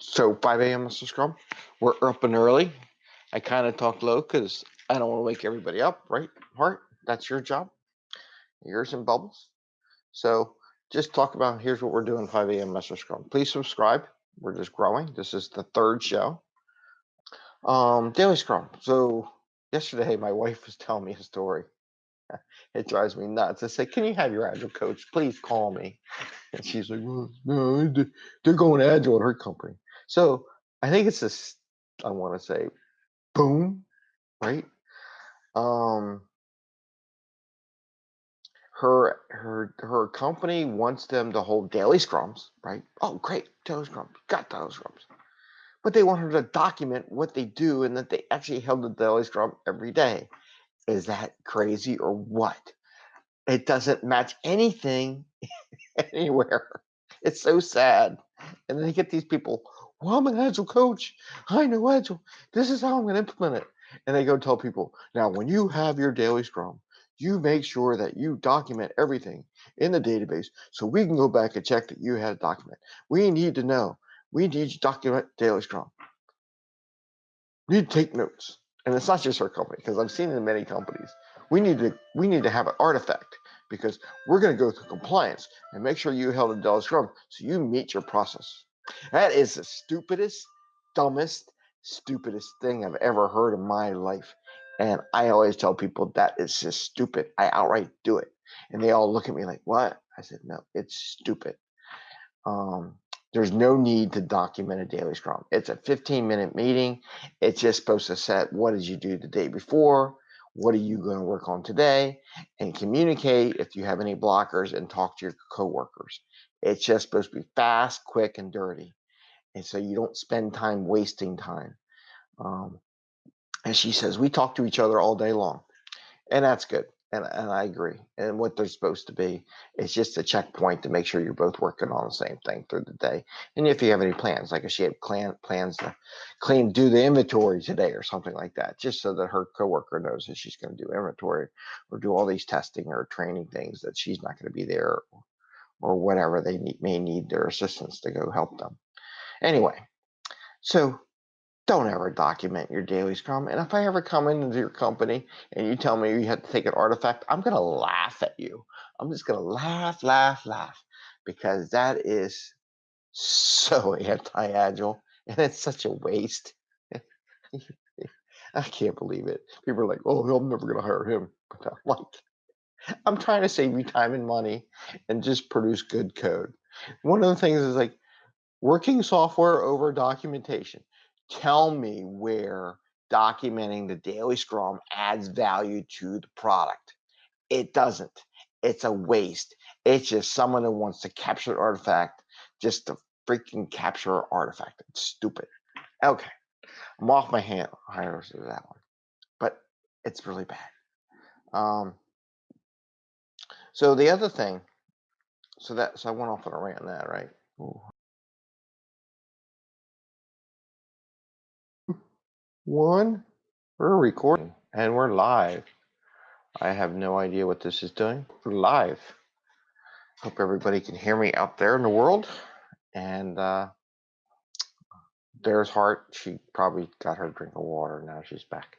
So 5 a.m. Mr. Scrum, we're up and early. I kind of talk low because I don't want to wake everybody up, right? Hart, that's your job. Yours and Bubbles. So just talk about here's what we're doing 5 a.m. Mr. Scrum. Please subscribe. We're just growing. This is the third show. Um, Daily Scrum. So yesterday my wife was telling me a story. It drives me nuts. I say, Can you have your agile coach? Please call me. And she's like, Well, no, they're going agile at her company. So I think it's this, I want to say, boom, right? Um, her her her company wants them to hold daily scrums, right? Oh, great, daily scrums, got daily scrums. But they want her to document what they do and that they actually held the daily scrum every day. Is that crazy or what? It doesn't match anything anywhere. It's so sad. And then you get these people, well, I'm an agile coach. I know agile. This is how I'm going to implement it. And they go tell people, now, when you have your daily scrum, you make sure that you document everything in the database so we can go back and check that you had a document. We need to know. We need to document daily scrum. We need to take notes. And it's not just our company, because I've seen it in many companies. We need to we need to have an artifact because we're going to go through compliance and make sure you held a daily scrum so you meet your process. That is the stupidest, dumbest, stupidest thing I've ever heard in my life. And I always tell people that is just stupid. I outright do it. And they all look at me like, what? I said, no, it's stupid. Um, there's no need to document a daily scrum. It's a 15 minute meeting. It's just supposed to set what did you do the day before? What are you going to work on today? And communicate if you have any blockers and talk to your coworkers. It's just supposed to be fast, quick, and dirty. And so you don't spend time wasting time. Um, and she says, we talk to each other all day long. And that's good. And, and I agree. And what they're supposed to be is just a checkpoint to make sure you're both working on the same thing through the day. And if you have any plans, like if she had plan, plans to clean, do the inventory today or something like that, just so that her coworker knows that she's going to do inventory or do all these testing or training things that she's not going to be there or, or whatever they need, may need their assistance to go help them. Anyway, so don't ever document your daily scrum. And if I ever come into your company and you tell me you have to take an artifact, I'm going to laugh at you. I'm just going to laugh, laugh, laugh because that is so anti agile and it's such a waste. I can't believe it. People are like, oh, I'm never going to hire him. But I'm like, I'm trying to save you time and money and just produce good code. One of the things is like working software over documentation tell me where documenting the daily scrum adds value to the product. It doesn't. It's a waste. It's just someone who wants to capture an artifact just to freaking capture an artifact. It's stupid. Okay. I'm off my hand hires of that one. But it's really bad. Um so the other thing, so that so I went off on a rant on that, right? Ooh. One, we're recording and we're live. I have no idea what this is doing. We're live. Hope everybody can hear me out there in the world. And uh, there's Heart. She probably got her drink of water. Now she's back.